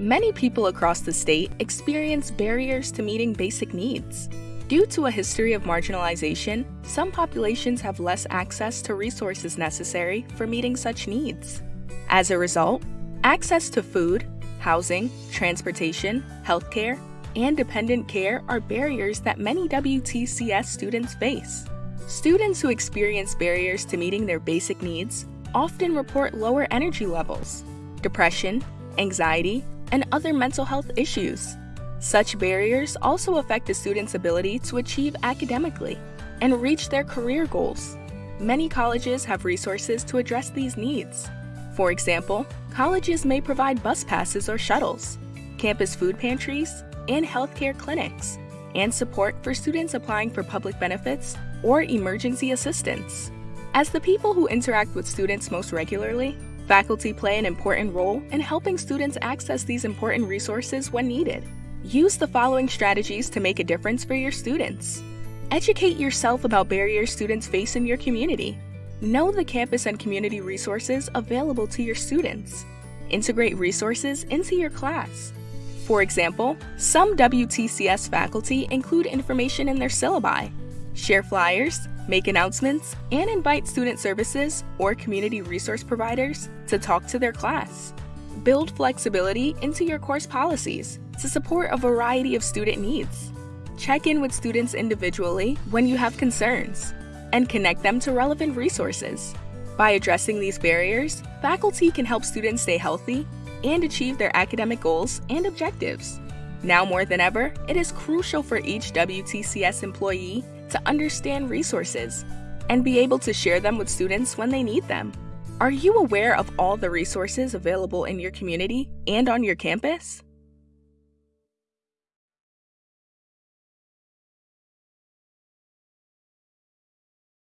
Many people across the state experience barriers to meeting basic needs. Due to a history of marginalization, some populations have less access to resources necessary for meeting such needs. As a result, access to food, housing, transportation, healthcare, and dependent care are barriers that many WTCS students face. Students who experience barriers to meeting their basic needs often report lower energy levels, depression, anxiety, and other mental health issues. Such barriers also affect a student's ability to achieve academically and reach their career goals. Many colleges have resources to address these needs. For example, colleges may provide bus passes or shuttles, campus food pantries, and healthcare clinics, and support for students applying for public benefits or emergency assistance. As the people who interact with students most regularly, faculty play an important role in helping students access these important resources when needed. Use the following strategies to make a difference for your students. Educate yourself about barriers students face in your community. Know the campus and community resources available to your students. Integrate resources into your class. For example, some WTCS faculty include information in their syllabi, share flyers, make announcements, and invite student services or community resource providers to talk to their class. Build flexibility into your course policies to support a variety of student needs. Check in with students individually when you have concerns, and connect them to relevant resources. By addressing these barriers, faculty can help students stay healthy and achieve their academic goals and objectives. Now more than ever, it is crucial for each WTCS employee to understand resources and be able to share them with students when they need them. Are you aware of all the resources available in your community and on your campus?